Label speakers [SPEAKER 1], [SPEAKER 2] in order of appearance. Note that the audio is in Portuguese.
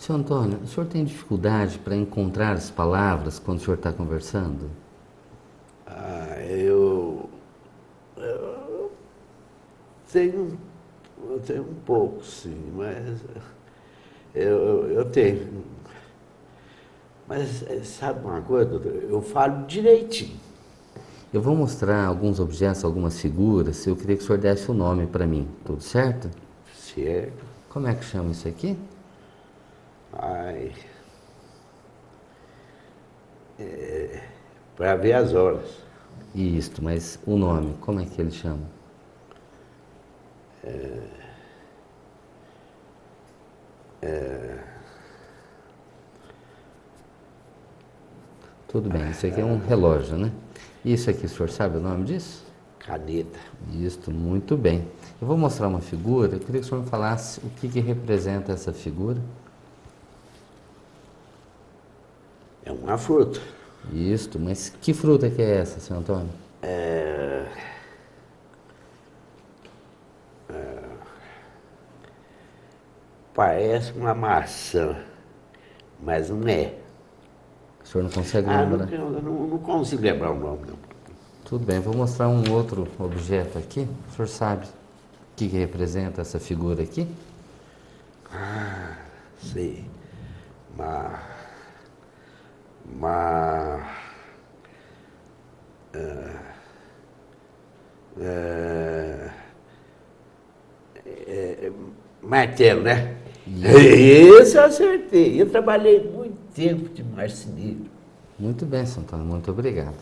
[SPEAKER 1] Seu Antônio, o senhor tem dificuldade para encontrar as palavras quando o senhor está conversando?
[SPEAKER 2] Ah, eu, eu tenho, eu tenho um pouco, sim, mas eu, eu, tenho. Mas eh, sabe uma coisa, doutor? Eu falo direitinho.
[SPEAKER 1] Eu vou mostrar alguns objetos, algumas figuras, eu queria que o senhor desse o nome para mim, tudo certo?
[SPEAKER 2] Certo.
[SPEAKER 1] Como é que chama isso aqui?
[SPEAKER 2] Ai. É, para ver as horas.
[SPEAKER 1] Isto, mas o nome, como é que ele chama?
[SPEAKER 2] É, é,
[SPEAKER 1] Tudo bem, isso aqui é um relógio, né? Isso aqui, o senhor sabe o nome disso?
[SPEAKER 2] caneta.
[SPEAKER 1] Isto, muito bem. Eu vou mostrar uma figura, eu queria que o senhor me falasse o que, que representa essa figura.
[SPEAKER 2] É uma fruta.
[SPEAKER 1] Isto, mas que fruta que é essa, senhor Antônio?
[SPEAKER 2] É, é, parece uma maçã, mas não é.
[SPEAKER 1] O senhor não consegue
[SPEAKER 2] Ah, não,
[SPEAKER 1] lembrar?
[SPEAKER 2] eu não, não consigo lembrar o nome, não.
[SPEAKER 1] Tudo bem, vou mostrar um outro objeto aqui. O senhor sabe o que, que representa essa figura aqui?
[SPEAKER 2] Ah, sei. Uma. Uma. É, é, é, martelo, né? Isso eu acertei. Eu trabalhei muito tempo de marceneiro.
[SPEAKER 1] Muito bem, Antônio, muito obrigado.